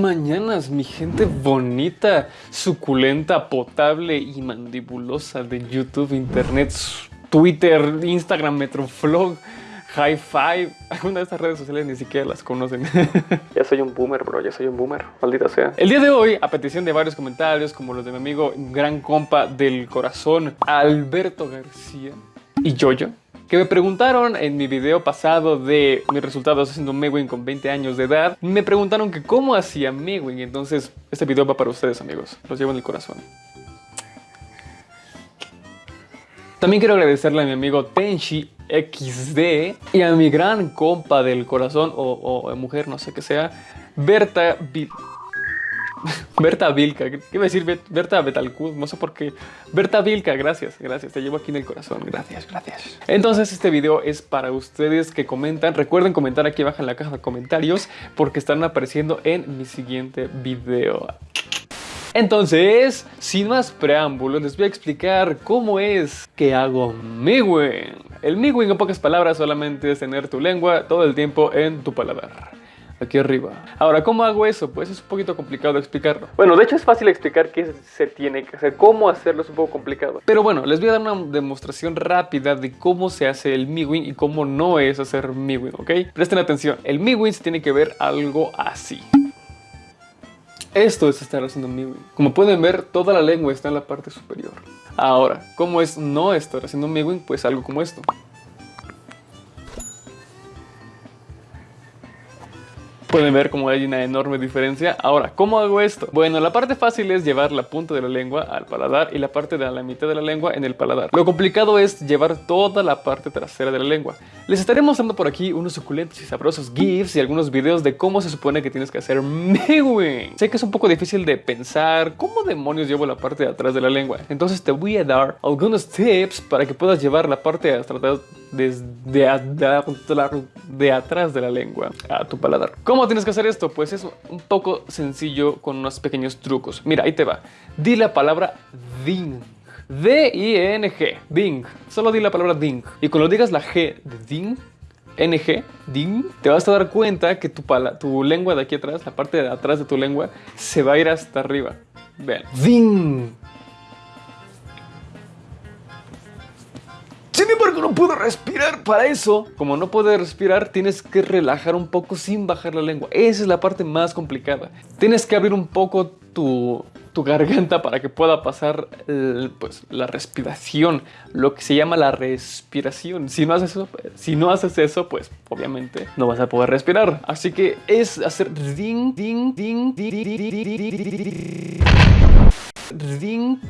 Mañanas, mi gente bonita, suculenta, potable y mandibulosa de YouTube, Internet, Twitter, Instagram, Metroflog, High Five. Algunas de estas redes sociales ni siquiera las conocen. ya soy un boomer, bro, ya soy un boomer, maldita sea. El día de hoy, a petición de varios comentarios, como los de mi amigo, gran compa del corazón, Alberto García y Jojo, que me preguntaron en mi video pasado de mis resultados haciendo Mewing con 20 años de edad, me preguntaron que cómo hacía Mewing, entonces este video va para ustedes amigos, los llevo en el corazón. También quiero agradecerle a mi amigo Tenshi XD y a mi gran compa del corazón o, mujer, no sé qué sea, Berta Berta Vilca, ¿qué iba a decir Berta Betalcud? No sé por qué. Berta Vilca, gracias, gracias, te llevo aquí en el corazón, gracias, gracias. Entonces este video es para ustedes que comentan. Recuerden comentar aquí abajo en la caja de comentarios porque están apareciendo en mi siguiente video. Entonces, sin más preámbulos, les voy a explicar cómo es que hago Miwin. El Miwin en pocas palabras solamente es tener tu lengua todo el tiempo en tu paladar aquí arriba. Ahora, ¿cómo hago eso? Pues es un poquito complicado explicarlo. Bueno, de hecho es fácil explicar qué se tiene que hacer, cómo hacerlo es un poco complicado. Pero bueno, les voy a dar una demostración rápida de cómo se hace el miwin y cómo no es hacer miwin, ¿ok? Presten atención, el miwin se tiene que ver algo así. Esto es estar haciendo miwin. Como pueden ver, toda la lengua está en la parte superior. Ahora, ¿cómo es no estar haciendo miwin? Pues algo como esto. Pueden ver cómo hay una enorme diferencia. Ahora, ¿cómo hago esto? Bueno, la parte fácil es llevar la punta de la lengua al paladar y la parte de la mitad de la lengua en el paladar. Lo complicado es llevar toda la parte trasera de la lengua. Les estaré mostrando por aquí unos suculentos y sabrosos GIFs y algunos videos de cómo se supone que tienes que hacer mewing. Sé que es un poco difícil de pensar cómo demonios llevo la parte de atrás de la lengua. Entonces te voy a dar algunos tips para que puedas llevar la parte de atrás desde de atrás de la lengua a tu paladar. ¿Cómo tienes que hacer esto? Pues es un poco sencillo con unos pequeños trucos. Mira, ahí te va. Di la palabra ding. D-I-N-G. Ding. Solo di la palabra ding. Y cuando digas la G de ding, NG, ding, te vas a dar cuenta que tu, tu lengua de aquí atrás, la parte de atrás de tu lengua, se va a ir hasta arriba. Vean. Ding. Puedo respirar. Para eso, como no puedes respirar, tienes que relajar un poco sin bajar la lengua. Esa es la parte más complicada. Tienes que abrir un poco tu, garganta para que pueda pasar pues, la respiración, lo que se llama la respiración. Si no, haces eso, si no haces eso, pues obviamente no vas a poder respirar. Así que es hacer ding, ding, ding, ding, ding, ding, ding, ding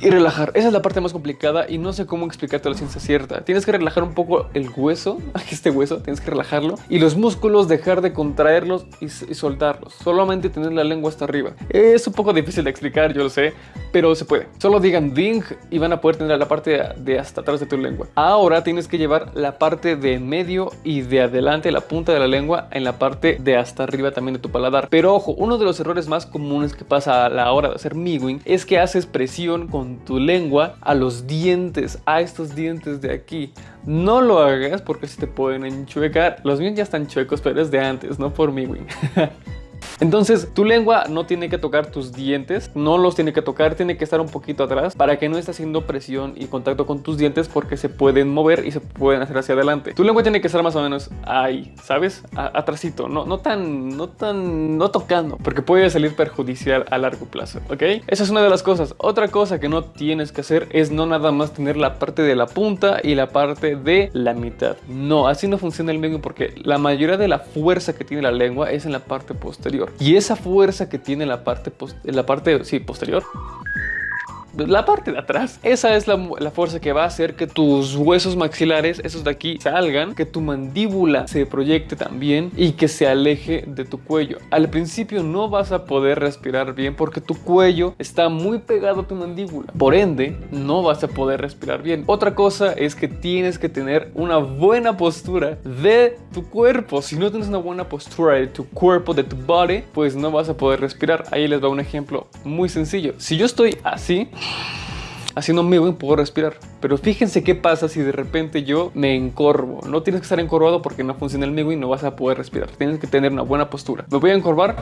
y relajar. Esa es la parte más complicada y no sé cómo explicarte la ciencia cierta. Tienes que relajar un poco el hueso, este hueso, tienes que relajarlo y los músculos dejar de contraerlos y, soltarlos. Solamente tener la lengua hasta arriba. Es un poco difícil de explicar, yo lo sé, pero se puede. Solo digan ding y van a poder tener la parte de hasta atrás de tu lengua. Ahora tienes que llevar la parte de medio y de adelante, la punta de la lengua, en la parte de hasta arriba también de tu paladar. Pero ojo, uno de los errores más comunes que pasa a la hora de hacer miwing es que haces presión con tu lengua a los dientes, a estos dientes de aquí. No lo hagas porque se te pueden enchuecar. Los míos ya están chuecos, pero es de antes, no por mí, güey. Entonces tu lengua no tiene que tocar tus dientes, no los tiene que tocar, tiene que estar un poquito atrás para que no esté haciendo presión y contacto con tus dientes porque se pueden mover y se pueden hacer hacia adelante. Tu lengua tiene que estar más o menos ahí, ¿sabes? atrásito, no, no tan, no tan, no tocando, porque puede salir perjudicial a largo plazo, ¿ok? Esa es una de las cosas. Otra cosa que no tienes que hacer es no nada más tener la parte de la punta y la parte de la mitad. No, así no funciona el medio porque la mayoría de la fuerza que tiene la lengua es en la parte posterior. Y esa fuerza que tiene la parte, la parte sí, posterior la parte de atrás. Esa es la, fuerza que va a hacer que tus huesos maxilares, esos de aquí, salgan, que tu mandíbula se proyecte también y que se aleje de tu cuello. Al principio no vas a poder respirar bien porque tu cuello está muy pegado a tu mandíbula. Por ende, no vas a poder respirar bien. Otra cosa es que tienes que tener una buena postura de tu cuerpo. Si no tienes una buena postura de tu cuerpo, de tu body, pues no vas a poder respirar. Ahí les va un ejemplo muy sencillo. Si yo estoy así, haciendo mi puedo respirar. Pero fíjense qué pasa si de repente yo me encorvo. No tienes que estar encorvado porque no funciona el migo y no vas a poder respirar. Tienes que tener una buena postura. Me voy a encorvar.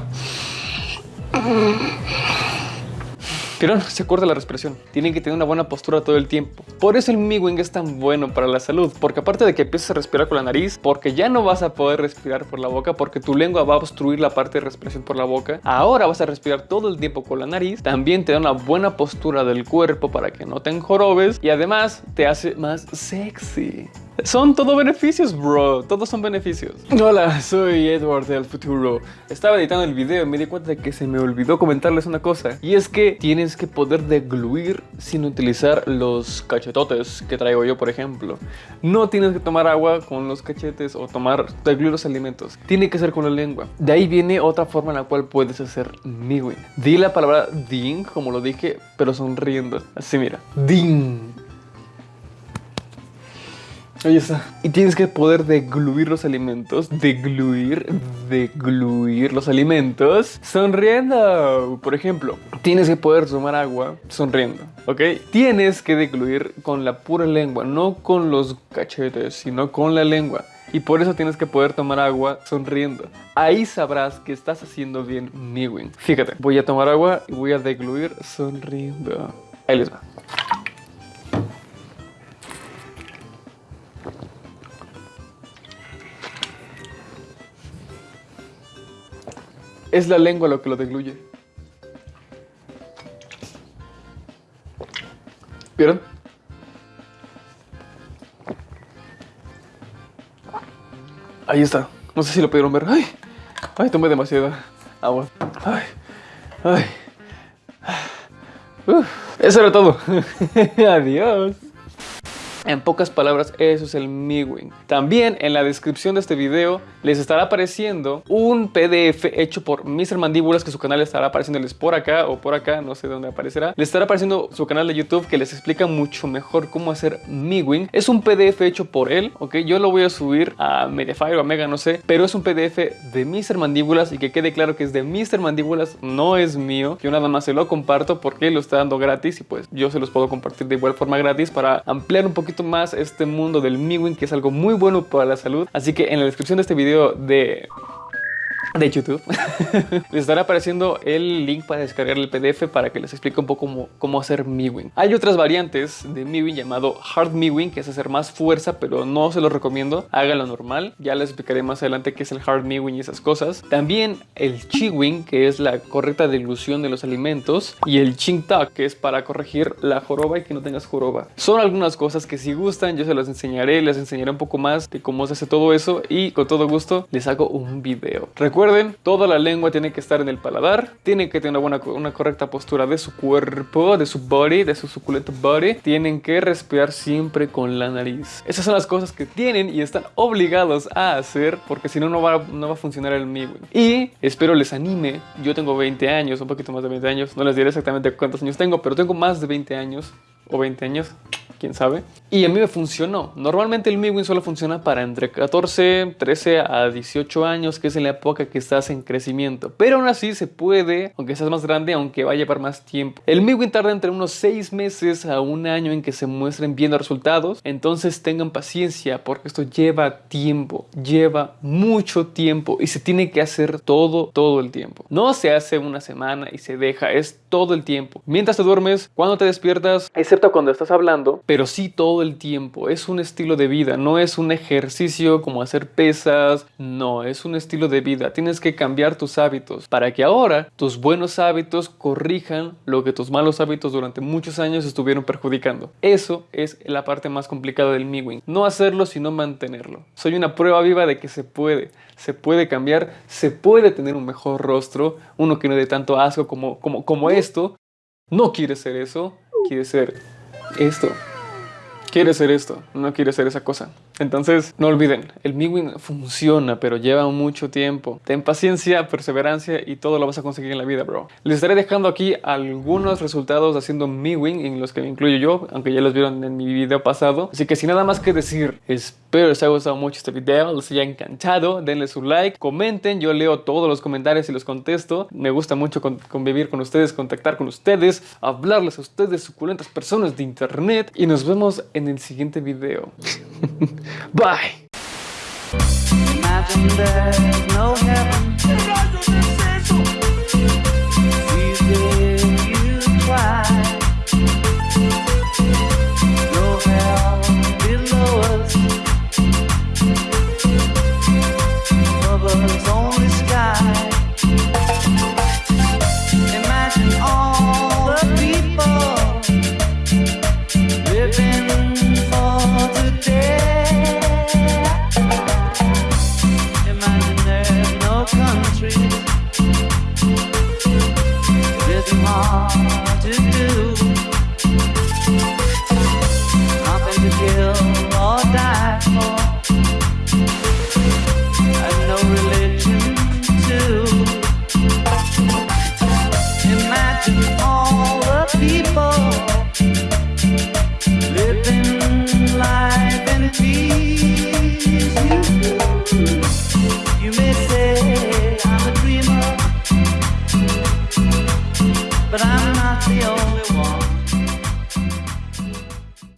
Pero se corta la respiración. Tienen que tener una buena postura todo el tiempo. Por eso el Miwing es tan bueno para la salud. Porque aparte de que empiezas a respirar con la nariz, porque ya no vas a poder respirar por la boca, porque tu lengua va a obstruir la parte de respiración por la boca. Ahora vas a respirar todo el tiempo con la nariz. También te da una buena postura del cuerpo para que no te enjorobes. Y además te hace más sexy. Son todo beneficios, bro. Todos son beneficios. Hola, soy Edward del futuro. Estaba editando el video y me di cuenta de que se me olvidó comentarles una cosa. Y es que tienes que poder degluir sin utilizar los cachetotes que traigo yo, por ejemplo. No tienes que tomar agua con los cachetes o tomar degluir los alimentos. Tiene que ser con la lengua. De ahí viene otra forma en la cual puedes hacer miwi. Di la palabra ding, como lo dije, pero sonriendo. Así mira. Ding. Ahí está. Y tienes que poder degluir los alimentos. Degluir, degluir los alimentos sonriendo. Por ejemplo, tienes que poder tomar agua sonriendo. ¿Ok? Tienes que degluir con la pura lengua, no con los cachetes, sino con la lengua. Y por eso tienes que poder tomar agua sonriendo. Ahí sabrás que estás haciendo bien miwing. Fíjate, voy a tomar agua y voy a degluir sonriendo. Ahí les va. Es la lengua lo que lo degluye. ¿Vieron? Ahí está. No sé si lo pudieron ver. Ay, ay, tomé demasiada agua. Ay, ay. Uf, eso era todo. Adiós. En pocas palabras, eso es el Miwing. También en la descripción de este video les estará apareciendo un PDF hecho por Mr. Mandíbulas, que su canal estará apareciéndoles por acá o por acá, no sé dónde aparecerá. Les estará apareciendo su canal de YouTube que les explica mucho mejor cómo hacer Miwing. Es un PDF hecho por él, ¿ok? Yo lo voy a subir a Mediafire o a Mega, no sé, pero es un PDF de Mr. Mandíbulas y que quede claro que es de Mr. Mandíbulas, no es mío. Yo nada más se lo comparto porque lo está dando gratis y pues yo se los puedo compartir de igual forma gratis para ampliar un poquito más este mundo del Miwin, que es algo muy bueno para la salud. Así que en la descripción de este video de de YouTube, les estará apareciendo el link para descargar el PDF para que les explique un poco cómo, cómo hacer Miwin. Hay otras variantes de Miwin llamado Hard Miwin, que es hacer más fuerza, pero no se lo recomiendo. Háganlo normal. Ya les explicaré más adelante qué es el Hard Miwin y esas cosas. También el Chiwin, que es la correcta dilución de los alimentos. Y el Ching Tak, que es para corregir la joroba y que no tengas joroba. Son algunas cosas que si gustan yo se las enseñaré. Les enseñaré un poco más de cómo se hace todo eso y con todo gusto les hago un video. Recuerden Recuerden, toda la lengua tiene que estar en el paladar, tiene que tener una, una correcta postura de su cuerpo, de su body, de su suculento body. Tienen que respirar siempre con la nariz. Esas son las cosas que tienen y están obligados a hacer porque si no, no va, no va a funcionar el mío. Y espero les anime. Yo tengo 20 años, un poquito más de 20 años. No les diré exactamente cuántos años tengo, pero tengo más de 20 años o 20 años quién sabe. Y a mí me funcionó. Normalmente el Miwin solo funciona para entre 14, 13 a 18 años, que es en la época que estás en crecimiento. Pero aún así se puede, aunque seas más grande, aunque vaya a llevar más tiempo. El Miwin tarda entre unos 6 meses a un año en que se muestren bien resultados. Entonces tengan paciencia porque esto lleva tiempo, lleva mucho tiempo y se tiene que hacer todo, todo el tiempo. No se hace una semana y se deja, es todo el tiempo. Mientras te duermes, cuando te despiertas, excepto cuando estás hablando, pero sí todo el tiempo. Es un estilo de vida, no es un ejercicio como hacer pesas, no, es un estilo de vida. Tienes que cambiar tus hábitos para que ahora tus buenos hábitos corrijan lo que tus malos hábitos durante muchos años estuvieron perjudicando. Eso es la parte más complicada del Miwing. No hacerlo sino mantenerlo. Soy una prueba viva de que se puede. Se puede cambiar, se puede tener un mejor rostro, uno que no dé tanto asco como, como, como esto. No quiere ser eso, quiere ser esto quiere ser esto, no quiere ser esa cosa. Entonces, no olviden, el Miwin funciona, pero lleva mucho tiempo. Ten paciencia, perseverancia y todo lo vas a conseguir en la vida, bro. Les estaré dejando aquí algunos resultados haciendo Miwin, en los que me incluyo yo, aunque ya los vieron en mi video pasado. Así que sin nada más que decir, espero les haya gustado mucho este video, les haya encantado. Denle su like, comenten. Yo leo todos los comentarios y los contesto. Me gusta mucho convivir con ustedes, contactar con ustedes, hablarles a ustedes, suculentas personas de internet. Y nos vemos en el siguiente video. Bye. Imagine there's no heaven.